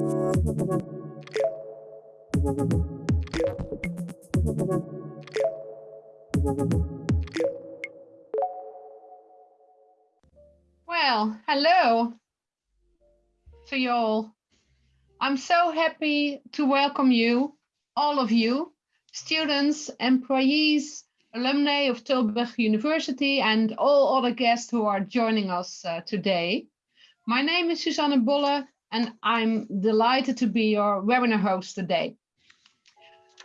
Well, hello to you all. I'm so happy to welcome you, all of you, students, employees, alumni of Tilburg University and all other guests who are joining us uh, today. My name is Susanne Bolle and I'm delighted to be your webinar host today.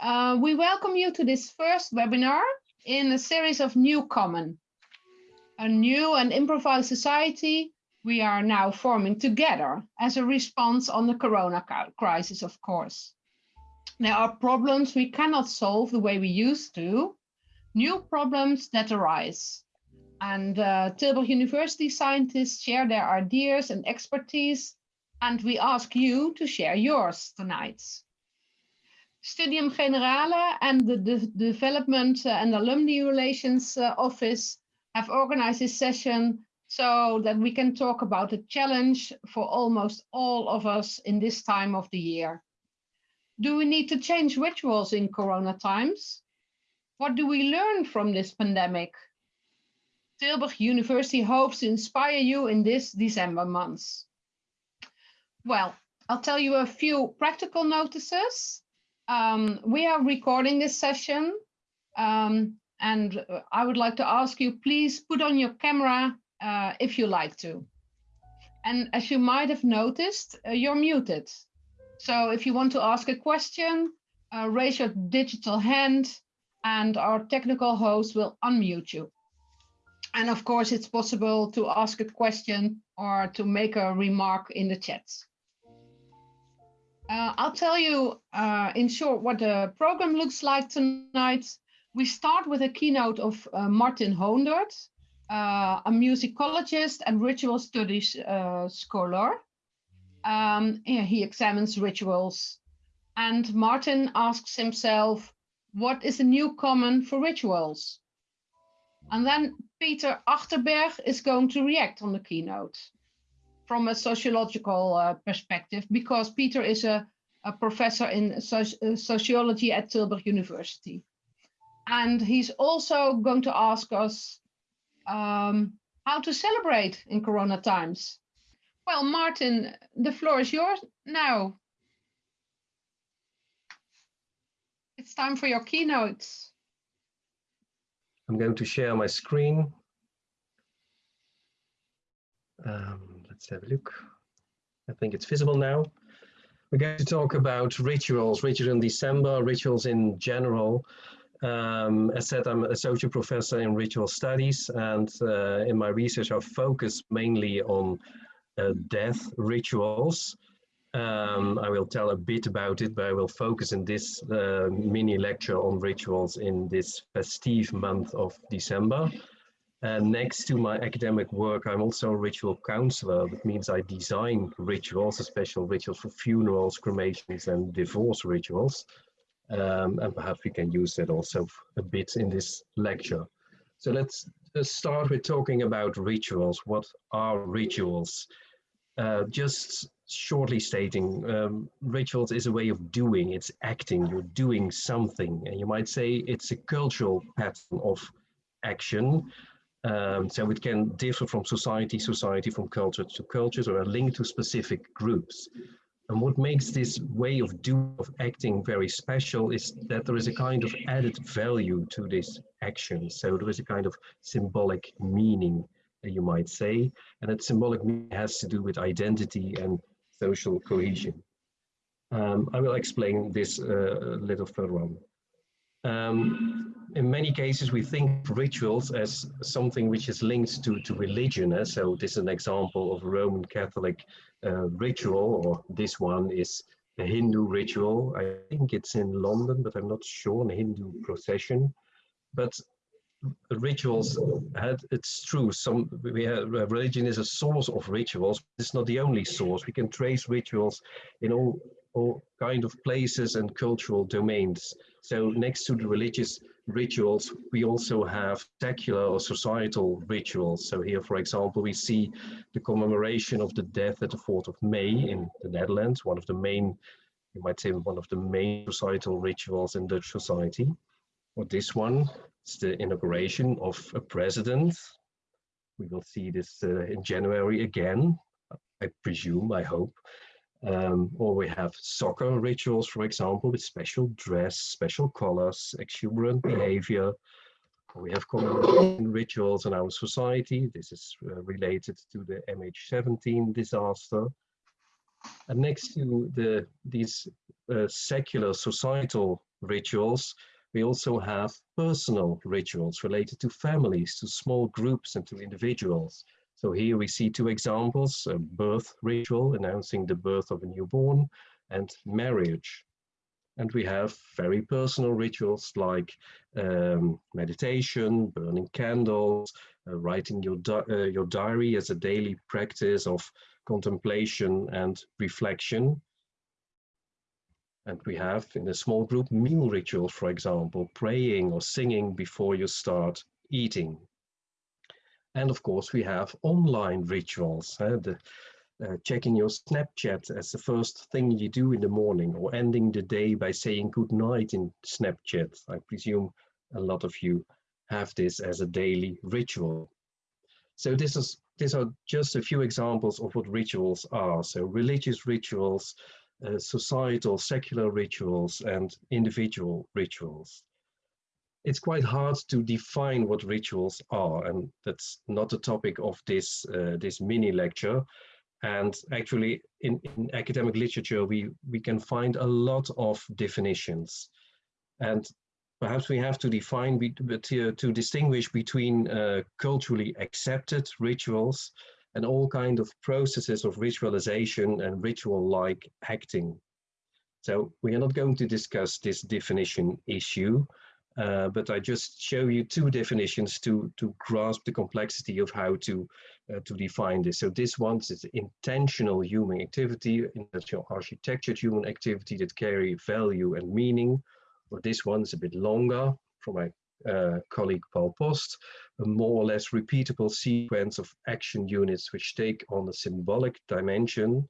Uh, we welcome you to this first webinar in a series of New Common, a new and improvised society we are now forming together as a response on the corona crisis, of course. There are problems we cannot solve the way we used to, new problems that arise. And uh, Tilburg University scientists share their ideas and expertise, and we ask you to share yours tonight. Studium Generale and the, the Development and Alumni Relations uh, Office have organized this session so that we can talk about a challenge for almost all of us in this time of the year. Do we need to change rituals in Corona times? What do we learn from this pandemic? Tilburg University hopes to inspire you in this December months. Well, I'll tell you a few practical notices. Um, we are recording this session um, and I would like to ask you, please put on your camera uh, if you like to. And as you might have noticed, uh, you're muted. So if you want to ask a question, uh, raise your digital hand and our technical host will unmute you. And of course, it's possible to ask a question or to make a remark in the chat. Uh, I'll tell you uh, in short what the program looks like tonight. We start with a keynote of uh, Martin Hoondert, uh, a musicologist and ritual studies uh, scholar. Um, he examines rituals and Martin asks himself, what is the new common for rituals? And then Peter Achterberg is going to react on the keynote from a sociological uh, perspective, because Peter is a, a professor in soci uh, sociology at Tilburg University. And he's also going to ask us um, how to celebrate in Corona times. Well, Martin, the floor is yours now. It's time for your keynotes. I'm going to share my screen. Um, let's have a look. I think it's visible now. We're going to talk about rituals, rituals in December, rituals in general. Um, as said, I'm associate professor in ritual studies, and uh, in my research, I focus mainly on uh, death rituals. Um, I will tell a bit about it, but I will focus in this uh, mini lecture on rituals in this festive month of December. And next to my academic work, I'm also a ritual counselor. That means I design rituals, special rituals for funerals, cremations, and divorce rituals. Um, and perhaps we can use that also a bit in this lecture. So let's start with talking about rituals. What are rituals? Uh, just shortly stating, um, rituals is a way of doing, it's acting, you're doing something. And you might say it's a cultural pattern of action. Um, so it can differ from society, society, from culture to cultures, or a link to specific groups. And what makes this way of doing, of acting very special is that there is a kind of added value to this action. So there is a kind of symbolic meaning, you might say, and that symbolic meaning has to do with identity and social cohesion. Um, I will explain this uh, a little further on. Um, in many cases, we think rituals as something which is linked to, to religion. Eh? So this is an example of a Roman Catholic uh, ritual, or this one is a Hindu ritual. I think it's in London, but I'm not sure, a Hindu procession. But rituals had it's true some we have religion is a source of rituals it's not the only source we can trace rituals in all all kind of places and cultural domains so next to the religious rituals, we also have secular or societal rituals. So here, for example, we see the commemoration of the death at the 4th of May in the Netherlands, one of the main, you might say, one of the main societal rituals in Dutch society. Or this one is the inauguration of a president. We will see this uh, in January again, I presume, I hope. Um, or we have soccer rituals, for example, with special dress, special colors, exuberant behavior. We have common rituals in our society. This is uh, related to the MH17 disaster. And next to the, these uh, secular societal rituals, we also have personal rituals related to families, to small groups and to individuals. So here we see two examples, a birth ritual announcing the birth of a newborn and marriage. And we have very personal rituals like um, meditation, burning candles, uh, writing your, di uh, your diary as a daily practice of contemplation and reflection. And we have in a small group meal rituals, for example, praying or singing before you start eating. And of course, we have online rituals, uh, the, uh, checking your Snapchat as the first thing you do in the morning or ending the day by saying good night in Snapchat. I presume a lot of you have this as a daily ritual. So this is these are just a few examples of what rituals are. So religious rituals, uh, societal, secular rituals, and individual rituals it's quite hard to define what rituals are, and that's not the topic of this uh, this mini lecture. And actually, in, in academic literature, we we can find a lot of definitions, and perhaps we have to define to, to distinguish between uh, culturally accepted rituals and all kind of processes of ritualization and ritual-like acting. So we are not going to discuss this definition issue, uh, but I just show you two definitions to, to grasp the complexity of how to, uh, to define this. So this one is intentional human activity, intentional architectured human activity that carry value and meaning. Or this one is a bit longer from my uh, colleague Paul Post, a more or less repeatable sequence of action units which take on a symbolic dimension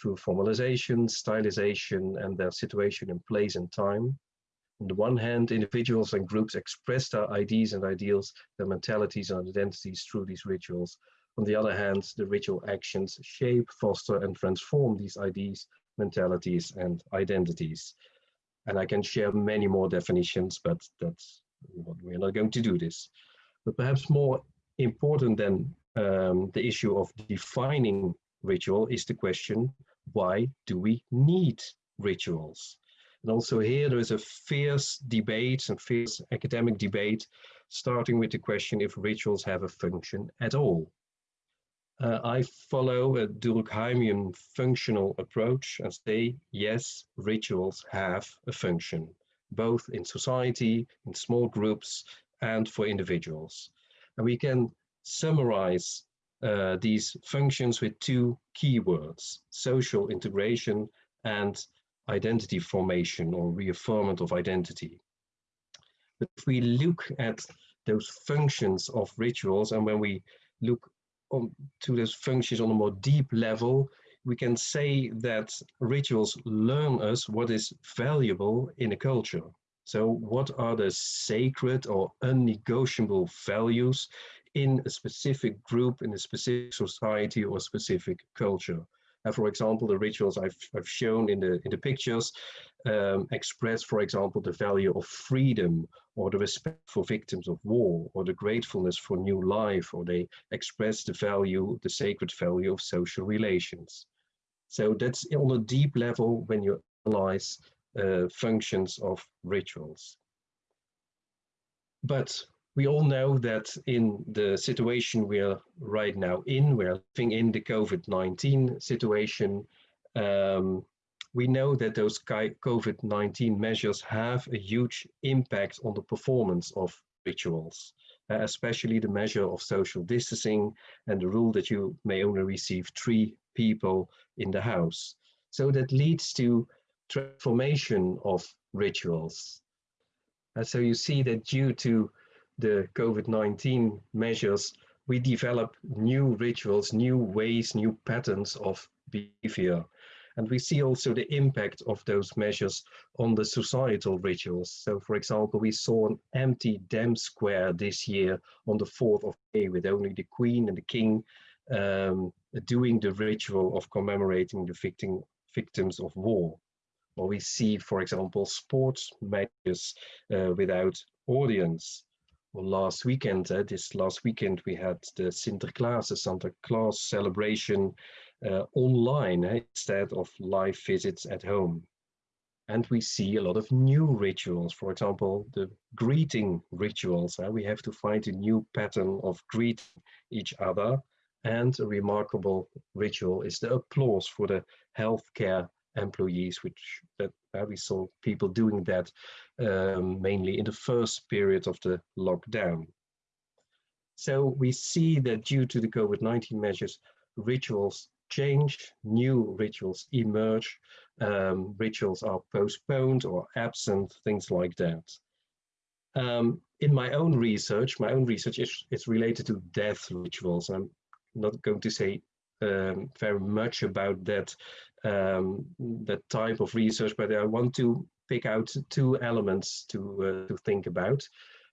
through formalization, stylization, and their situation in place and time. On the one hand, individuals and groups express their ideas and ideals, their mentalities and identities through these rituals. On the other hand, the ritual actions shape, foster, and transform these ideas, mentalities, and identities. And I can share many more definitions, but that's we're not going to do this. But perhaps more important than um, the issue of defining ritual is the question, why do we need rituals? And also here there is a fierce debate and fierce academic debate, starting with the question if rituals have a function at all. Uh, I follow a Durkheimian functional approach and say, yes, rituals have a function, both in society, in small groups, and for individuals. And we can summarize uh, these functions with two keywords, social integration and identity formation or reaffirmment of identity. But if we look at those functions of rituals and when we look on to those functions on a more deep level, we can say that rituals learn us what is valuable in a culture. So what are the sacred or unnegotiable values in a specific group, in a specific society or specific culture? And for example, the rituals I've, I've shown in the, in the pictures um, express, for example, the value of freedom or the respect for victims of war or the gratefulness for new life, or they express the value, the sacred value of social relations. So that's on a deep level when you analyze uh, functions of rituals. But we all know that in the situation we are right now in, we're living in the COVID-19 situation, um, we know that those COVID-19 measures have a huge impact on the performance of rituals, uh, especially the measure of social distancing and the rule that you may only receive three people in the house. So that leads to transformation of rituals And so you see that due to the COVID-19 measures, we develop new rituals, new ways, new patterns of behavior. And we see also the impact of those measures on the societal rituals. So for example, we saw an empty Dam Square this year on the 4th of May with only the Queen and the King um, doing the ritual of commemorating the victim, victims of war. Or we see, for example, sports matches uh, without audience. Well, last weekend, uh, this last weekend, we had the Sinterklaas, the Santa Claus celebration uh, online eh, instead of live visits at home. And we see a lot of new rituals, for example, the greeting rituals. Uh, we have to find a new pattern of greeting each other. And a remarkable ritual is the applause for the healthcare employees, which that uh, we saw people doing that um, mainly in the first period of the lockdown. So we see that due to the COVID-19 measures, rituals change, new rituals emerge, um, rituals are postponed or absent, things like that. Um, in my own research, my own research is, is related to death rituals. I'm not going to say um, very much about that, um, that type of research, but I want to pick out two elements to, uh, to think about.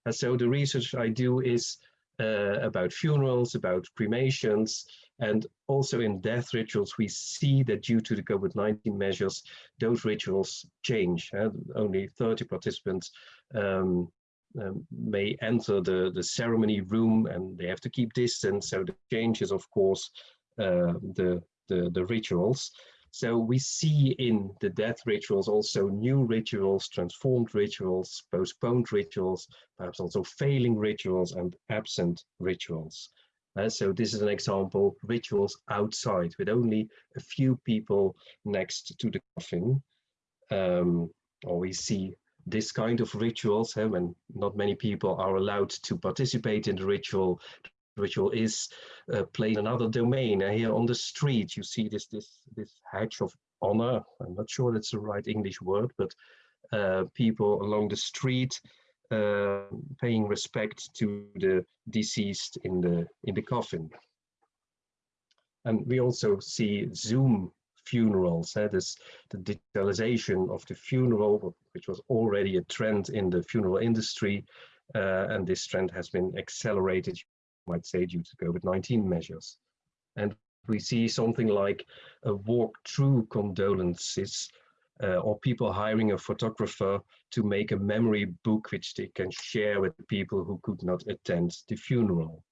And so the research I do is uh, about funerals, about cremations, and also in death rituals, we see that due to the COVID-19 measures, those rituals change. Uh, only 30 participants um, um, may enter the, the ceremony room and they have to keep distance. So the changes, of course, uh, the, the, the rituals. So we see in the death rituals also new rituals, transformed rituals, postponed rituals, perhaps also failing rituals and absent rituals. Uh, so this is an example, rituals outside with only a few people next to the coffin. Um, or we see this kind of rituals when not many people are allowed to participate in the ritual. Ritual is uh, played in another domain. Uh, here on the street, you see this, this, this hedge of honor. I'm not sure that's the right English word, but uh, people along the street uh, paying respect to the deceased in the in the coffin. And we also see Zoom funerals, eh, this, the digitalization of the funeral, which was already a trend in the funeral industry, uh, and this trend has been accelerated, might say, due to COVID-19 measures. And we see something like a walk-through condolences uh, or people hiring a photographer to make a memory book which they can share with people who could not attend the funeral.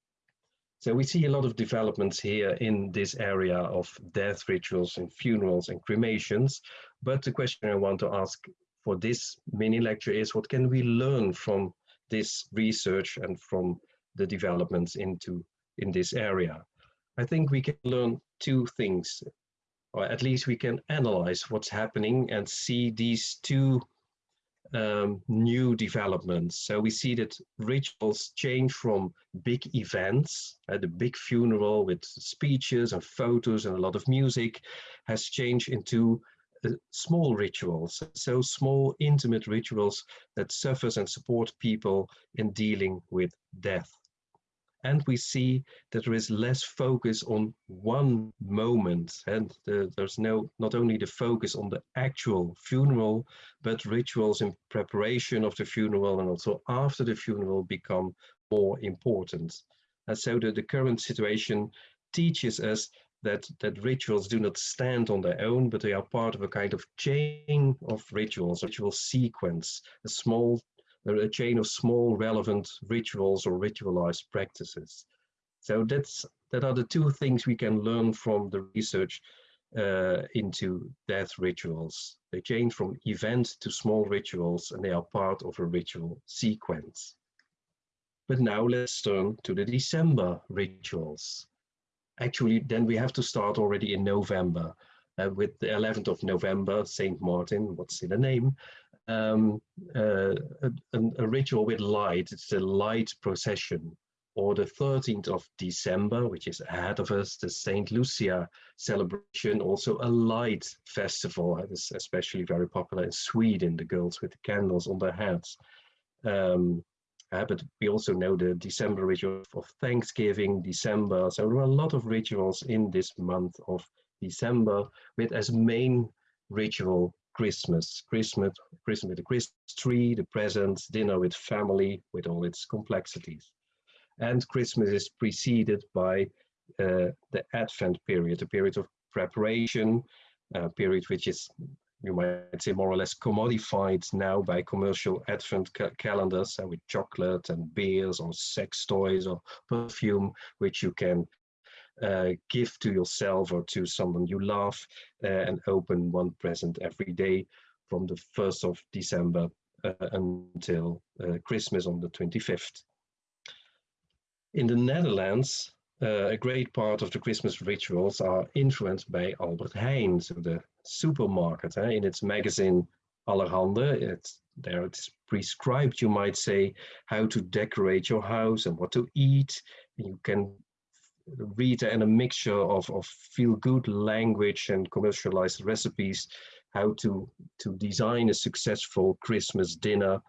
So we see a lot of developments here in this area of death rituals and funerals and cremations. But the question I want to ask for this mini lecture is what can we learn from this research and from the developments into in this area? I think we can learn two things or at least we can analyze what's happening and see these two um, new developments. So we see that rituals change from big events, uh, the big funeral with speeches and photos and a lot of music has changed into uh, small rituals. So small intimate rituals that suffers and support people in dealing with death and we see that there is less focus on one moment. And the, there's no not only the focus on the actual funeral but rituals in preparation of the funeral and also after the funeral become more important. And so the, the current situation teaches us that that rituals do not stand on their own but they are part of a kind of chain of rituals ritual sequence a small a chain of small relevant rituals or ritualized practices. So that's that are the two things we can learn from the research uh, into death rituals. They change from event to small rituals and they are part of a ritual sequence. But now let's turn to the December rituals. Actually, then we have to start already in November uh, with the 11th of November, Saint Martin, what's in the name, um, uh, a, a, ritual with light. It's a light procession. Or the 13th of December, which is ahead of us, the Saint Lucia celebration, also a light festival. It is especially very popular in Sweden, the girls with the candles on their heads. Um, uh, but we also know the December ritual of Thanksgiving, December. So there are a lot of rituals in this month of December with as main ritual Christmas. Christmas, Christmas with the Christmas tree, the presents, dinner with family with all its complexities. And Christmas is preceded by uh, the Advent period, a period of preparation, a period which is you might say more or less commodified now by commercial advent ca calendars uh, with chocolate and beers or sex toys or perfume which you can uh, give to yourself or to someone you love uh, and open one present every day from the 1st of December uh, until Christmas on the 25th. In the Netherlands, a great part of the Christmas rituals are influenced by Albert Heijn, so the supermarket. Eh? In its magazine Allerhande, it's, there it's prescribed, you might say, how to decorate your house and what to eat. You can read in a mixture of, of feel-good language and commercialized recipes how to, to design a successful Christmas dinner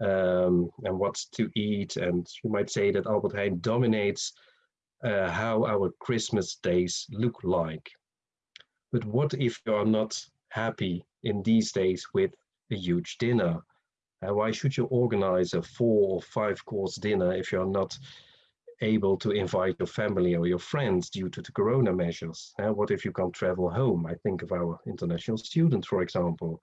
um, and what to eat. And you might say that Albert Heijn dominates uh, how our Christmas days look like. But what if you are not happy in these days with a huge dinner? Uh, why should you organize a four or five course dinner if you're not able to invite your family or your friends due to the corona measures? Uh, what if you can't travel home? I think of our international students, for example.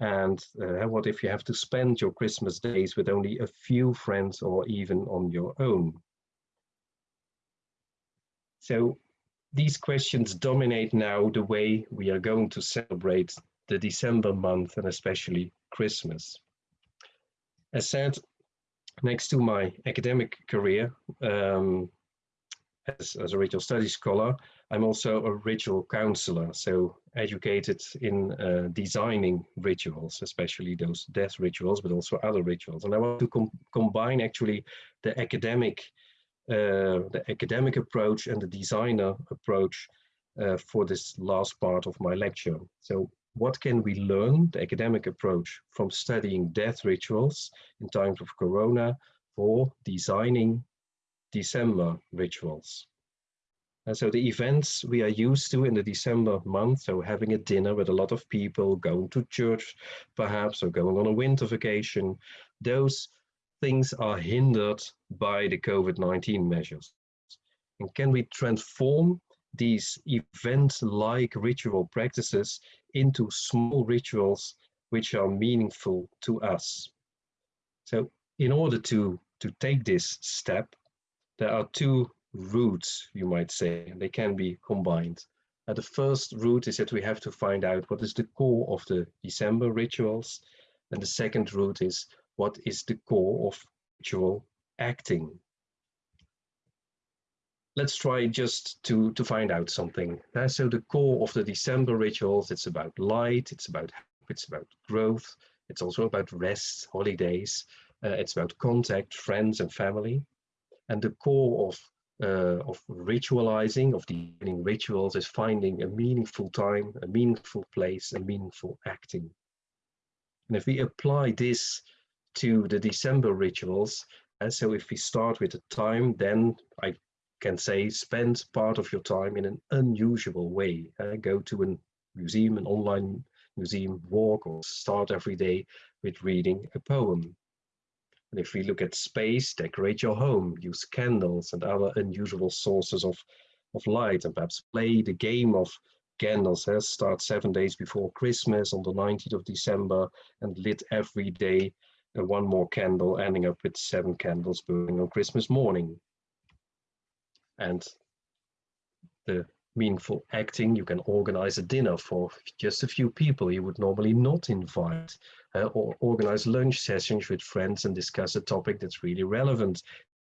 And uh, what if you have to spend your Christmas days with only a few friends or even on your own? So these questions dominate now the way we are going to celebrate the December month and especially Christmas. As said, next to my academic career um, as, as, a ritual studies scholar, I'm also a ritual counselor, so educated in uh, designing rituals, especially those death rituals, but also other rituals. And I want to com combine actually the academic uh, the academic approach and the designer approach uh, for this last part of my lecture. So what can we learn, the academic approach, from studying death rituals in times of Corona for designing December rituals? And so the events we are used to in the December month, so having a dinner with a lot of people, going to church perhaps, or going on a winter vacation, those things are hindered by the COVID-19 measures? And can we transform these event-like ritual practices into small rituals which are meaningful to us? So in order to, to take this step, there are two routes, you might say, and they can be combined. Uh, the first route is that we have to find out what is the core of the December rituals. And the second route is what is the core of ritual acting. Let's try just to, to find out something. Uh, so the core of the December rituals, it's about light, it's about it's about growth, it's also about rest, holidays, uh, it's about contact, friends and family. And the core of uh, of ritualizing, of designing rituals is finding a meaningful time, a meaningful place, a meaningful acting. And if we apply this to the December rituals. And so if we start with the time, then I can say spend part of your time in an unusual way. Uh, go to a museum, an online museum walk, or start every day with reading a poem. And if we look at space, decorate your home, use candles and other unusual sources of, of light, and perhaps play the game of candles. Uh, start seven days before Christmas on the 19th of December and lit every day and one more candle, ending up with seven candles burning on Christmas morning. And the meaningful acting, you can organize a dinner for just a few people you would normally not invite, uh, or organize lunch sessions with friends and discuss a topic that's really relevant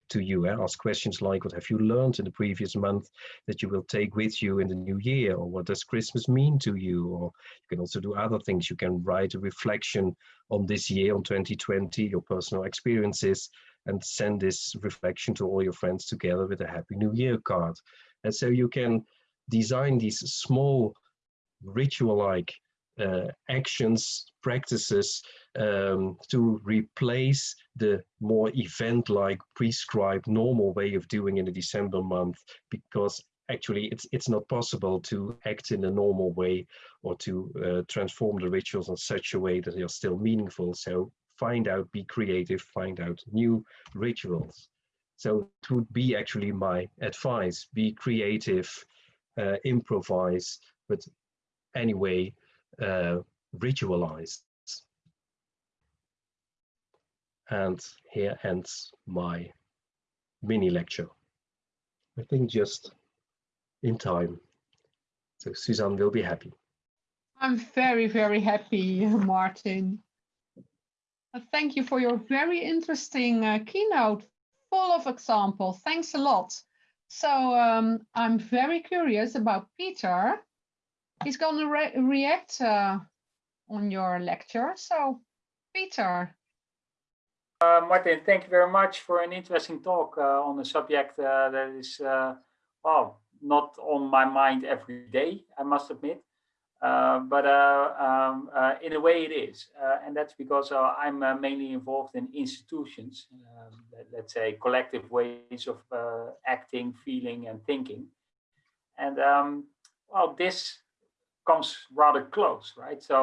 to you. Ask questions like, what have you learned in the previous month that you will take with you in the new year? Or what does Christmas mean to you? Or you can also do other things. You can write a reflection on this year, on 2020, your personal experiences, and send this reflection to all your friends together with a Happy New Year card. And so you can design these small ritual-like actions, practices um, to replace the more event-like prescribed normal way of doing in the December month because actually it's it's not possible to act in a normal way or to uh, transform the rituals in such a way that they are still meaningful. So find out be creative find out new rituals. So it would be actually my advice be creative uh, improvise but anyway uh, ritualize and here ends my mini lecture I think just in time. So Suzanne will be happy. I'm very, very happy, Martin. Uh, Thank you for your very interesting uh, keynote, full of examples. Thanks a lot. So um, I'm very curious about Peter. He's going to re react uh, on your lecture. So, Peter. Uh, Martin, thank you very much for an interesting talk uh, on a subject uh, that is, uh, well, not on my mind every day, I must admit. Uh, but um, in a way it is. And that's because I'm mainly involved in institutions, um, let, us say collective ways of acting, feeling and thinking. And um, well, this comes rather close, right? So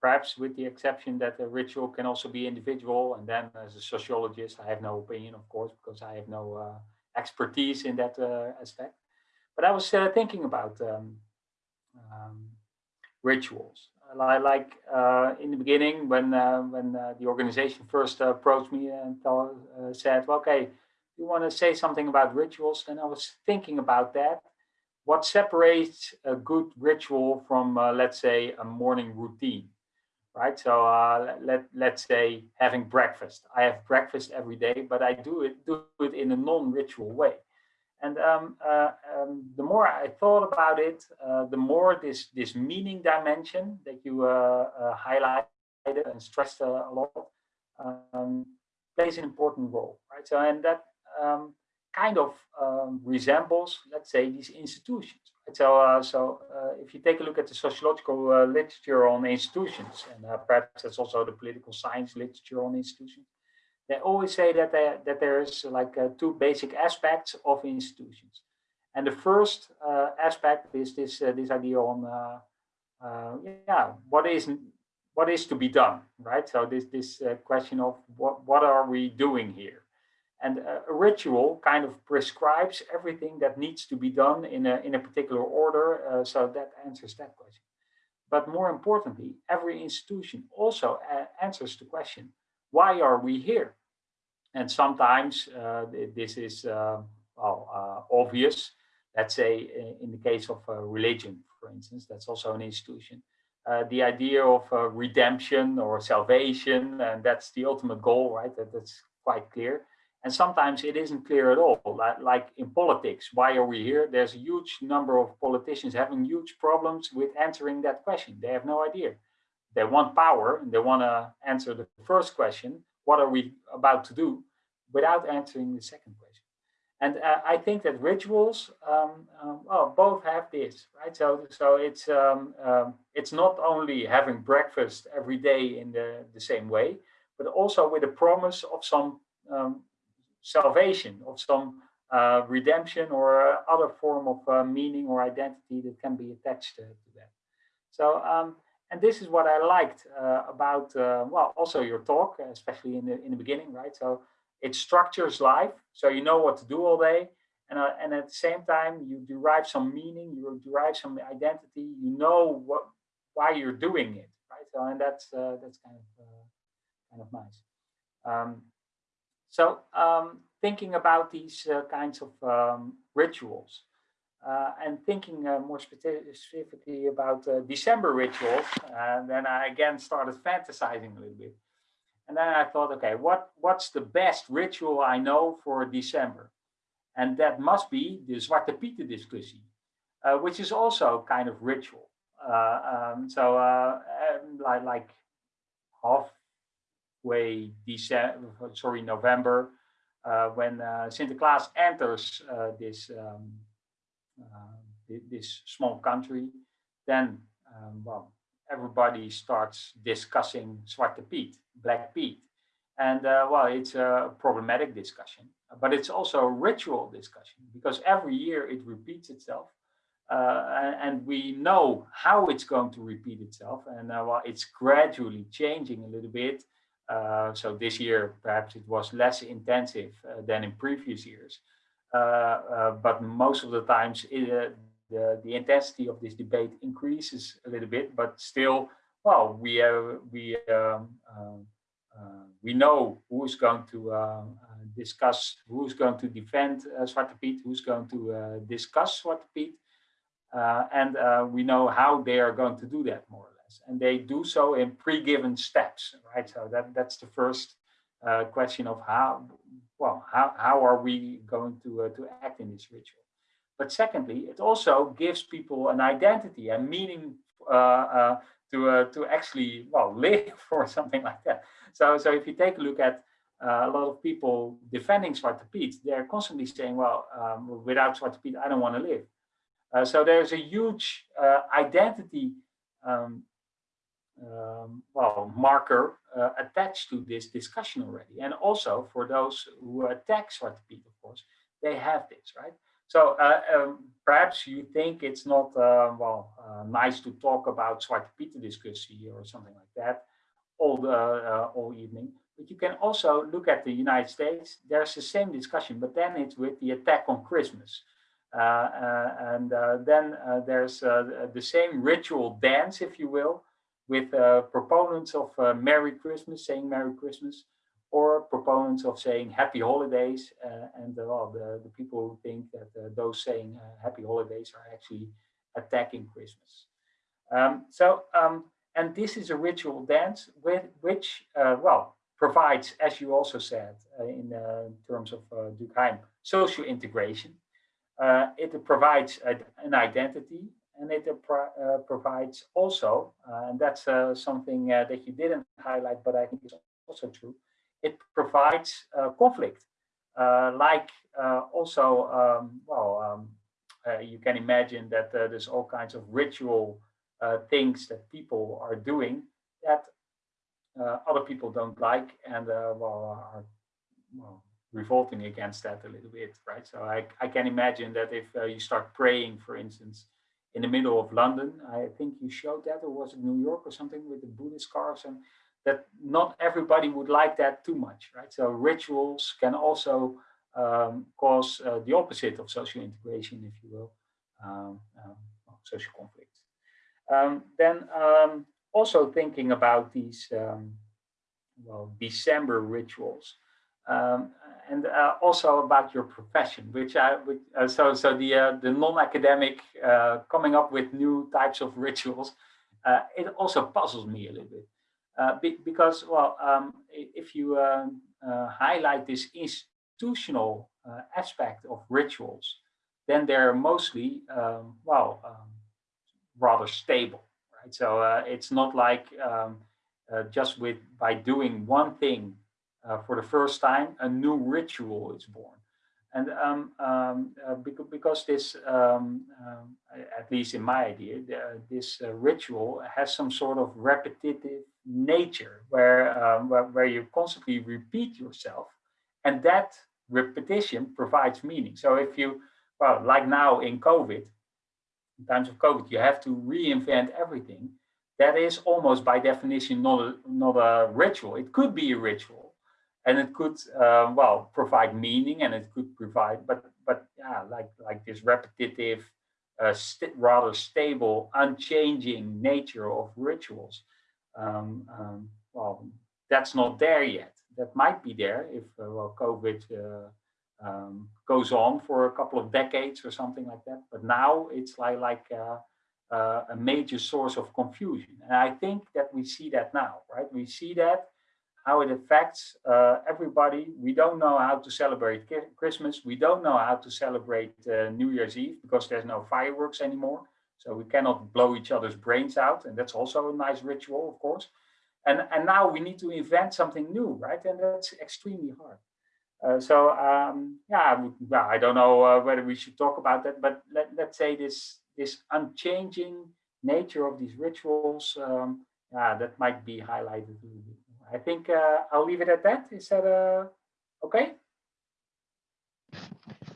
perhaps with the exception that a ritual can also be individual. And then as a sociologist, I have no opinion, of course, because I have no expertise in that uh, aspect. But I was uh, thinking about um, um, rituals. Like uh, in the beginning, when when the organization first approached me and said, well, "Okay, you want to say something about rituals?" Then I was thinking about that. What separates a good ritual from, let's say, a morning routine? right? So uh, let let's say having breakfast. I have breakfast every day, but I do it do it in a non-ritual way. And um, uh, um, the more I thought about it, uh, the more this this meaning dimension that you uh, uh, highlighted and stressed a lot um, plays an important role, right? So and that um, kind of um, resembles, let's say, these institutions. So, uh, so uh, if you take a look at the sociological uh, literature on institutions, and uh, perhaps that's also the political science literature on institutions, they always say that they, that there is like uh, two basic aspects of institutions. And the first uh, aspect is this this idea on yeah what is what is to be done, right? So this this question of what what are we doing here? And a ritual kind of prescribes everything that needs to be done in a, in a particular order. Uh, so that answers that question. But more importantly, every institution also uh, answers the question, why are we here? And sometimes uh, this is uh, well, uh, obvious. Let's say in the case of religion, for instance, that's also an institution. Uh, the idea of uh, redemption or salvation, and that's the ultimate goal, right? That, that's quite clear. And sometimes it isn't clear at all, like, like in politics, why are we here? There's a huge number of politicians having huge problems with answering that question. They have no idea. They want power and they want to answer the first question, what are we about to do, without answering the second question. And uh, I think that rituals, um, um, well, both have this, right? So, so it's um, um, it's not only having breakfast every day in the, the same way, but also with a promise of some um, salvation, of some uh, redemption or other form of uh, meaning or identity that can be attached to, to that. So, um, and this is what I liked uh, about, uh, well, also your talk, especially in the in the beginning, right? So it structures life, so you know what to do all day, and uh, and at the same time you derive some meaning, you derive some identity, you know what why you're doing it, right? So and that's uh, that's kind of kind of nice. Um, so um, thinking about these uh, kinds of um, rituals uh, and thinking uh, more specifically about uh, December rituals, and then I again started fantasizing a little bit. And then I thought, okay, what, what's the best ritual I know for December? And that must be the Zwarte Pieten discussie, uh, which is also kind of ritual. Uh, um, so like, like half way December, sorry, November, uh, when uh, Sinterklaas enters uh, this um, uh, this small country, then um, well, everybody starts discussing Zwarte Piet, Black Pete. And uh, well, it's a problematic discussion, but it's also a ritual discussion because every year it repeats itself. Uh, and we know how it's going to repeat itself. And well, it's gradually changing a little bit. Uh, so this year, perhaps it was less intensive uh, than in previous years. Uh, but most of the times, it, the, the intensity of this debate increases a little bit, but still, well, we, we, um, we know who's going to discuss, who's going to defend uh, Piet, who's going to discuss Zwarte Piet, uh, and uh, we know how they are going to do that more And they do so in pre-given steps, right? So that, that's the first uh, question of how, well, how, how are we going to, uh, to act in this ritual? But secondly, it also gives people an identity and meaning uh, uh, to, to actually, well, live or something like that. So, so if you take a look at uh, a lot of people defending Zwarte Piet, they're constantly saying, well, um, without Zwarte Piet, I don't want to live. Uh, so there's a huge uh, identity um, um, well, marker uh, attached to this discussion already. And also for those who attack Zwarte Piet, of course, they have this, right? So uh, um, perhaps you think it's not, uh, well, uh, nice to talk about Zwarte Piet discussion or something like that all, the, all evening. But you can also look at the United States. There's the same discussion, but then it's with the attack on Christmas. Uh, uh, and uh, then there's the same ritual dance, if you will, with proponents of Merry Christmas, saying Merry Christmas, or proponents of saying happy holidays uh, and uh, well, the, the people who think that uh, those saying happy holidays are actually attacking Christmas. Um, so, um, and this is a ritual dance with which, well, provides, as you also said in terms of Durkheim, social integration. Uh, it provides an identity and it uh, provides also, uh, and that's uh, something uh, that you didn't highlight, but I think is also true, it provides uh, conflict. like also, um, well, um, you can imagine that there's all kinds of ritual things that people are doing that other people don't like and well, are well, revolting against that a little bit, right? So I, I can imagine that if uh, you start praying, for instance, in the middle of London, I think you showed that, or was it New York or something with the Buddhist scarves, and that not everybody would like that too much, right? So rituals can also um, cause uh, the opposite of social integration, if you will, um, um, social conflict. Um, then um, also thinking about these, um, well, December rituals. Um, and uh, also about your profession, which I which, uh, so so the uh, the non-academic uh, coming up with new types of rituals, uh, it also puzzles me a little bit uh, be, because well, um, if you um, highlight this institutional aspect of rituals, then they're mostly um, well um, rather stable, right? So it's not like um, just with by doing one thing uh, for the first time, a new ritual is born. And um, um, uh, because, this, um, um at least in my idea, the, this uh, ritual has some sort of repetitive nature where, um, where, where you constantly repeat yourself and that repetition provides meaning. So if you, well, like now in COVID, in times of COVID, you have to reinvent everything. That is almost by definition not a, not a ritual. It could be a ritual, and it could uh, well provide meaning and it could provide but but yeah like like this repetitive uh, st rather stable unchanging nature of rituals. Um, um, well that's not there yet. That might be there if uh, well covid uh, um, goes on for a couple of decades or something like that but now it's like like uh, uh, a major source of confusion. And i think that we see that now right? We see that how it affects uh, everybody. We don't know how to celebrate Christmas. We don't know how to celebrate uh, New Year's Eve because there's no fireworks anymore. So we cannot blow each other's brains out. And that's also a nice ritual, of course. And, and now we need to invent something new, right? And that's extremely hard. Uh, so um, yeah, I don't know uh, whether we should talk about that, but let, let's say this, this unchanging nature of these rituals, um, yeah, that might be highlighted. a little bit. I think uh, I'll leave it at that. Is that uh, okay?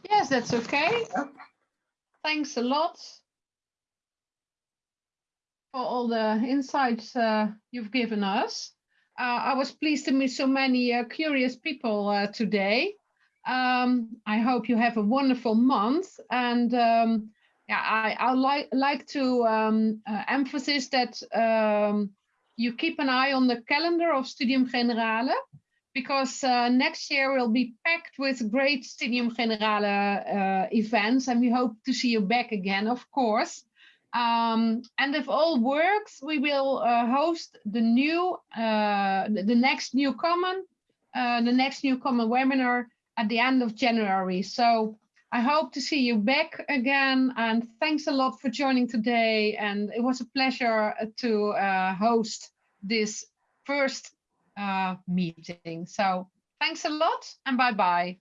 Yes, that's okay. Yeah. Thanks a lot for all the insights uh, you've given us. Uh, I was pleased to meet so many uh, curious people uh, today. Um, I hope you have a wonderful month. And um, yeah, I, I like like to um, uh, emphasize that um, you keep an eye on the calendar of Studium Generale because uh, next year will be packed with great Studium Generale uh, events and we hope to see you back again, of course. Um, and if all works, we will uh, host the new, uh, the, next new common, uh, the next new common webinar at the end of January. So I hope to see you back again and thanks a lot for joining today. And it was a pleasure to uh, host this first uh, meeting. So thanks a lot and bye-bye.